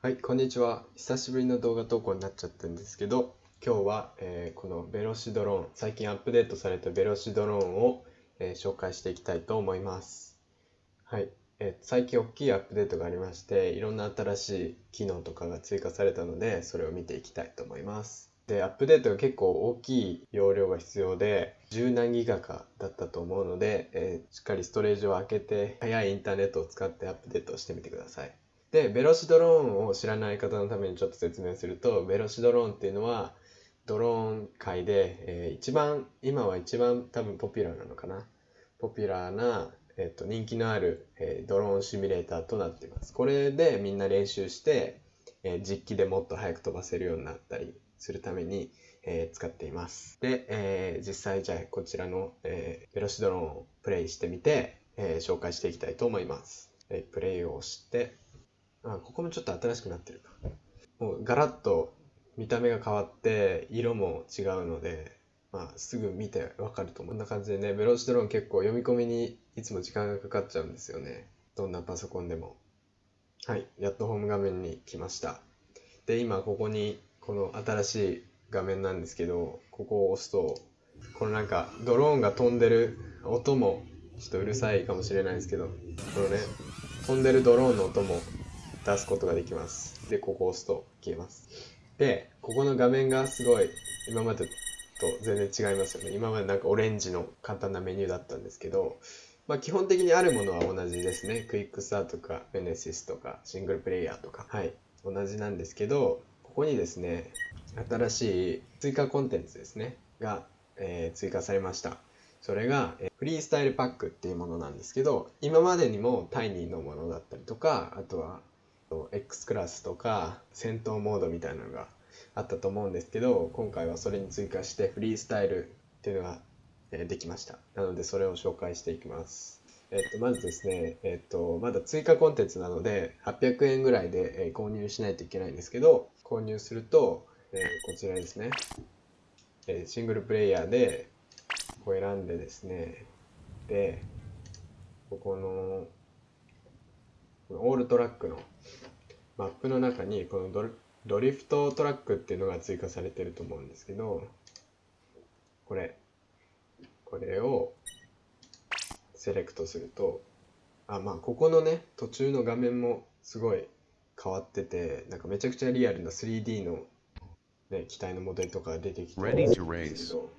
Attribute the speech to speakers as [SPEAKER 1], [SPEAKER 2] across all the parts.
[SPEAKER 1] はい、こんにちは。久しぶりの動画投稿になっちゃったんですけど、今日は、えーこのベロシドローン、最近アップデートされたベロシドローンを、えー紹介していきたいと思います。はい、えー最近大きいアップデートがありまして、いろんな新しい機能とかが追加されたので、それを見ていきたいと思います。で、アップデートが結構大きい容量が必要で、10何ギガかだったと思うので、えしっかりストレージを開けて、速いインターネットを使ってアップデートしてみてください。で、ベロシドローンを知らない方のためにちょっと説明すると、ベロシドローンっていうのは、ドローン界で、えー一番、今は一番多分ポピュラーなのかな。ポピュラーな、えっと、人気のある、えードローンシミュレーターとなっています。これでみんな練習して、えー実機でもっと速く飛ばせるようになったりするために、え使っています。で、え実際じゃあこちらの、えベロシドローンをプレイしてみて、え紹介していきたいと思います。えプレイをして、あ、ここもちょっと新しくなってるか。もうガラッと見た目が変わって色も違うので、まあ、すぐ見てわかると思う。こんな感じでね、ベロシドローン結構読み込みにいつも時間がかかっちゃうんですよね。どんなパソコンでも。はい、やっとホーム画面に来ました。で、今ここにこの新しい画面なんですけど、ここを押すと、このなんかドローンが飛んでる音もちょっとうるさいかもしれないですけど、このね、飛んでるドローンの音も出すことができます。で、ここを押すと消えます。で、ここの画面がすごい今までと全然違いますよね。今までなんかオレンジの簡単なメニューだったんですけど、まあ基本的にあるものは同じですね。クイックスターとか、ベネシスとか、シングルプレイヤーとか、はい、同じなんですけど、ここにですね、新しい追加コンテンツですね、が、えー追加されました。それが、えーフリースタイルパックっていうものなんですけど、今までにもタイニーのものだったりとか、あとは、X クラスとか戦闘モードみたいなのがあったと思うんですけど今回はそれに追加してフリースタイルっていうのが、できました。なのでそれを紹介していきます。えっとまずですねえっとまだ追加コンテンツなので800円ぐらいで、購入しないといけないんですけど購入すると、えーこちらですね、えシングルプレイヤーでこう選んでですねでここのオールトラックのマップの中にこのドリドリフトトラックっていうのが追加されてると思うんですけどこれこれをセレクトするとあまあここのね途中の画面もすごい変わっててなんかめちゃくちゃリアルな 3D の、ね、機体のモデルとかが出てきてるんです.けど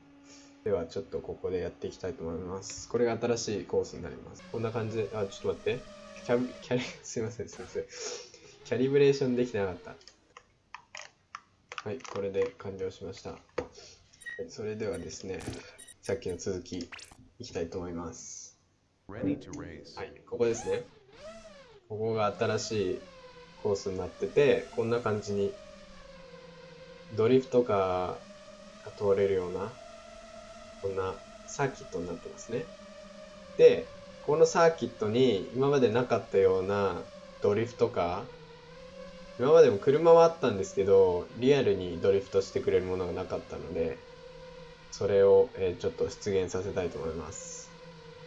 [SPEAKER 1] ではちょっとここでやっていきたいと思います。これが新しいコースになります。こんな感じであちょっと待ってキャビキャリ すいませんすいません。キャリブレーションできてなかった。はいこれで完了しました。はいそれではですねさっきの続きいきたいと思います.はいここですね。ここが新しいコースになっててこんな感じにドリフトカーが通れるようなこんなサーキットになってますね。でこのサーキットに今までなかったようなドリフトカー今までも車はあったんですけどリアルにドリフトしてくれるものがなかったのでそれを、えーちょっと出現させたいと思います。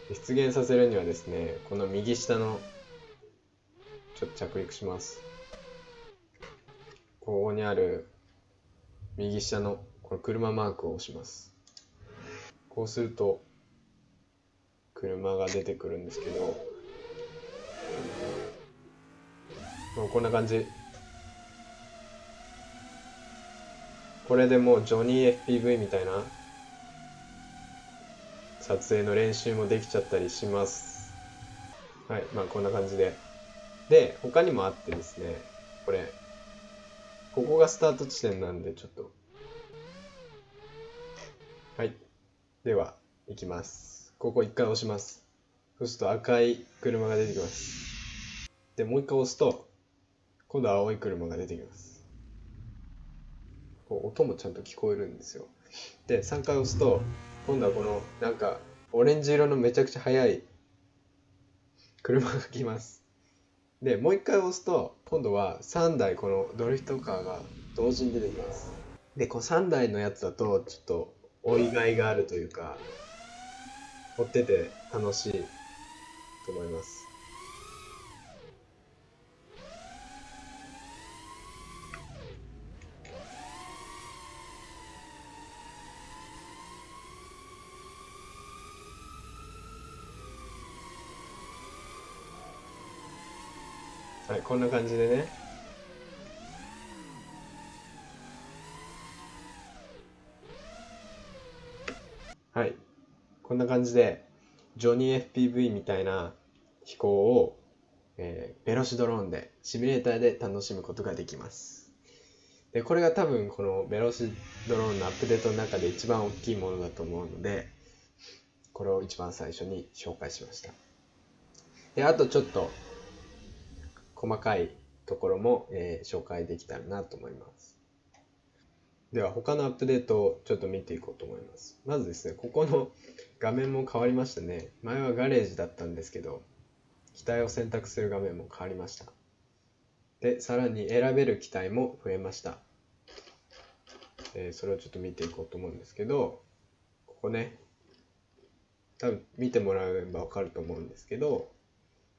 [SPEAKER 1] 出現させるにはですねこの右下のちょっと着陸します。ここにある右下のこの車マークを押します。こうすると車が出てくるんですけどもうこんな感じ。これでもうジョニー FPV みたいな撮影の練習もできちゃったりします。はいまあこんな感じで。で他にもあってですねこれ。ここがスタート地点なんでちょっと。はいでは行きます。ここ一回押します。そうすると赤い車が出てきます。でもう一回押すと今度は青い車が出てきます。こう音もちゃんと聞こえるんですよ。で3回押すと今度はこのなんかオレンジ色のめちゃくちゃ速い車が来ます。でもう一回押すと今度は3台このドリフトカーが同時に出てきます。でこの3台のやつだとちょっと追いがいがあるというか追ってて楽しいと思います。はい、こんな感じでね。はい。こんな感じでジョニー FPV みたいな飛行を、えーベロシドローンでシミュレーターで楽しむことができます。でこれが多分このベロシドローンのアップデートの中で一番大きいものだと思うのでこれを一番最初に紹介しました。であとちょっと細かいところも、えー紹介できたらなと思います。では他のアップデートをちょっと見ていこうと思います。まずですねここの画面も変わりましたね。前はガレージだったんですけど機体を選択する画面も変わりました。でさらに選べる機体も増えました、えそれをちょっと見ていこうと思うんですけどここね多分見てもらえば分かると思うんですけど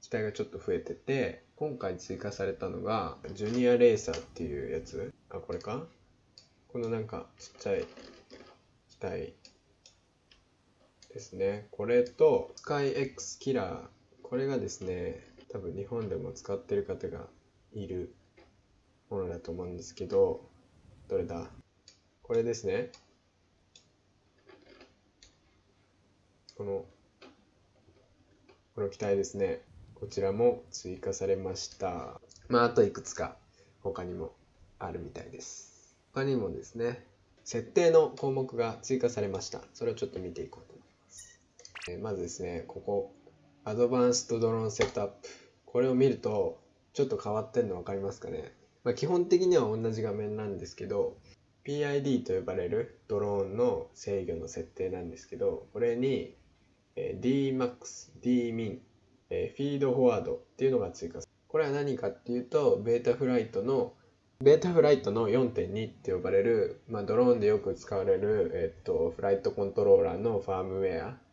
[SPEAKER 1] 機体がちょっと増えてて今回追加されたのがジュニアレーサーっていうやつ。あこれか？このなんかちっちゃい機体ですね。これとスカイ X キラー。これがですね多分日本でも使ってる方がいるものだと思うんですけどどれだ？これですね。このこの機体ですね。こちらも追加されました。まああといくつか他にもあるみたいです。他にもですね設定の項目が追加されました。それをちょっと見ていこうと思います。まずですねここアドバンストドローンセットアップ。これを見るとちょっと変わってんの分かりますかね、まあ、基本的には同じ画面なんですけど PID と呼ばれるドローンの制御の設定なんですけどこれに DMAX、DMIN、えフィードフォワードっていうのが追加されこれは何かっていうとベータフライトのベータフライトの4.2って呼ばれる、まあ、ドローンでよく使われる、えっと、フライトコントローラーのファームウェア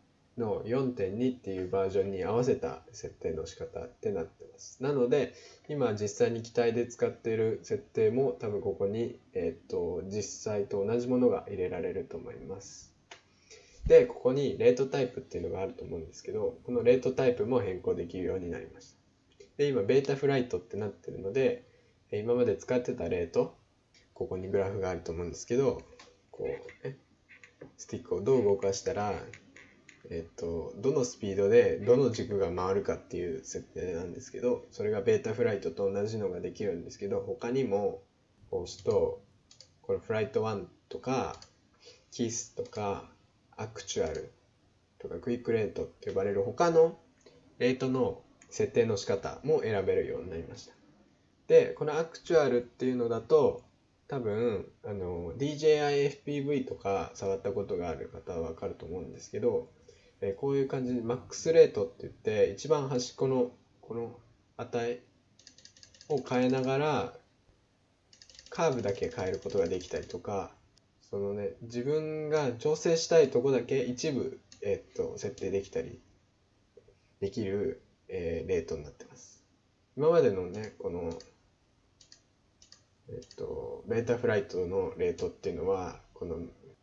[SPEAKER 1] の4.2っていうバージョンに合わせた設定の仕方ってなってます。なので今実際に機体で使っている設定も多分ここに、えっと、実際と同じものが入れられると思います。で、ここにレートタイプっていうのがあると思うんですけど、このレートタイプも変更できるようになりました。で、今ベータフライトってなってるので、今まで使ってたレート、ここにグラフがあると思うんですけど、こうね、スティックをどう動かしたら、えっと、どのスピードでどの軸が回るかっていう設定なんですけど、それがベータフライトと同じのができるんですけど、他にも、押すと、これ Flight 1とか、キスとか、 Actual とか Quick Rate って呼ばれる他のレートの設定の仕方も選べるようになりました。で、この Actual っていうのだと、多分あの DJI-FPV とか触ったことがある方はわかると思うんですけど、えこういう感じで max rate って言って一番端っこのこの値を変えながらカーブだけ変えることができたりとかそのね自分が調整したいとこだけ一部、えっと設定できたりできる、えーレートになってます。今までのねこのえっと、ベータフライトのレートっていうのは、この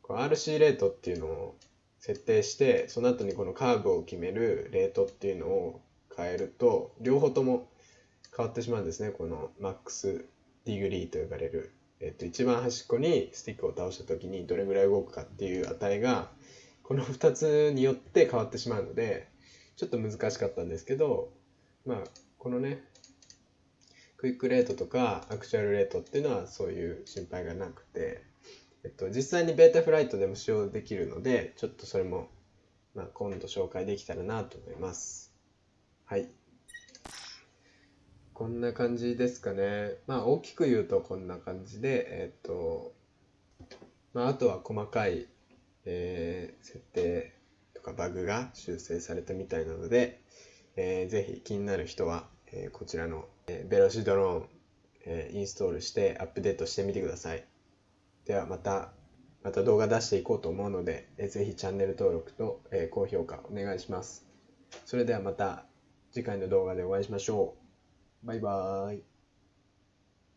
[SPEAKER 1] RC レートっていうのを設定して、その後にこのカーブを決めるレートっていうのを変えると、両方とも変わってしまうんですね。この max degree と呼ばれる、えっと、一番端っこにスティックを倒した時にどれぐらい動くかっていう値が、この2つによって変わってしまうので、ちょっと難しかったんですけど、まあ、このね、 Quick Rate とか Actual Rate っていうのはそういう心配がなくて、えっと、実際にベータフライトでも使用できるのでちょっとそれも、まあ、今度紹介できたらなと思います。はい。こんな感じですかね。まあ大きく言うとこんな感じでえっと、まあ、あとは細かい、えー設定とかバグが修正されたみたいなので、えーぜひ気になる人は、えーこちらの、えーベロシドローン、えーインストールしてアップデートしてみてください。ではまた、また動画出していこうと思うので、えーぜひチャンネル登録と、えー高評価お願いします。それではまた次回の動画でお会いしましょう。バイバーイ。